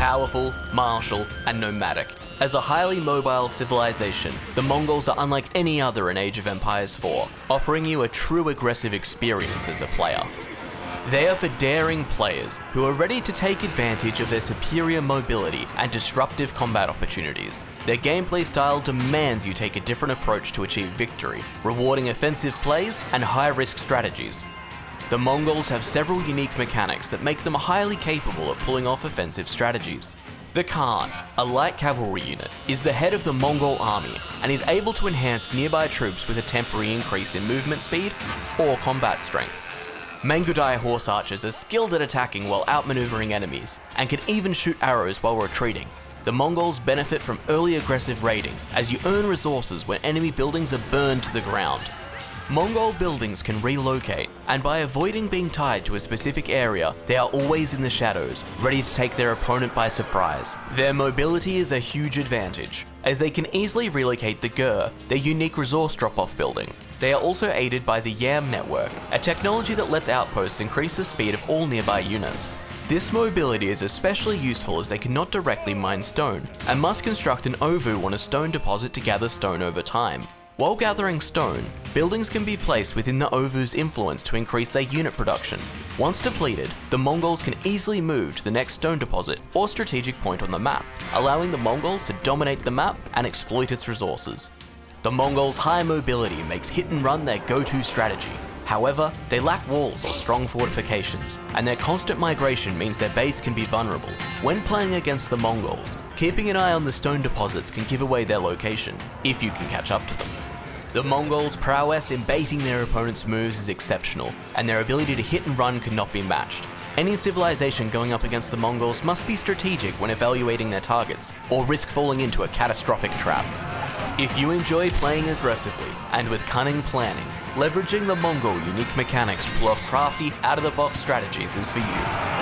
powerful, martial, and nomadic. As a highly mobile civilization, the Mongols are unlike any other in Age of Empires 4, offering you a true aggressive experience as a player. They are for daring players who are ready to take advantage of their superior mobility and disruptive combat opportunities. Their gameplay style demands you take a different approach to achieve victory, rewarding offensive plays and high-risk strategies. The Mongols have several unique mechanics that make them highly capable of pulling off offensive strategies. The Khan, a light cavalry unit, is the head of the Mongol army and is able to enhance nearby troops with a temporary increase in movement speed or combat strength. Mangudai horse archers are skilled at attacking while outmaneuvering enemies, and can even shoot arrows while retreating. The Mongols benefit from early aggressive raiding, as you earn resources when enemy buildings are burned to the ground. Mongol buildings can relocate, and by avoiding being tied to a specific area, they are always in the shadows, ready to take their opponent by surprise. Their mobility is a huge advantage, as they can easily relocate the Ger, their unique resource drop-off building. They are also aided by the YAM network, a technology that lets outposts increase the speed of all nearby units. This mobility is especially useful as they cannot directly mine stone, and must construct an ovoo on a stone deposit to gather stone over time. While gathering stone, buildings can be placed within the ovoo's influence to increase their unit production. Once depleted, the Mongols can easily move to the next stone deposit or strategic point on the map, allowing the Mongols to dominate the map and exploit its resources. The Mongols' high mobility makes hit and run their go-to strategy. However, they lack walls or strong fortifications, and their constant migration means their base can be vulnerable. When playing against the Mongols, keeping an eye on the stone deposits can give away their location, if you can catch up to them. The Mongols' prowess in baiting their opponent's moves is exceptional, and their ability to hit and run cannot be matched. Any civilization going up against the Mongols must be strategic when evaluating their targets, or risk falling into a catastrophic trap. If you enjoy playing aggressively and with cunning planning, leveraging the Mongol unique mechanics to pull off crafty, out-of-the-box strategies is for you.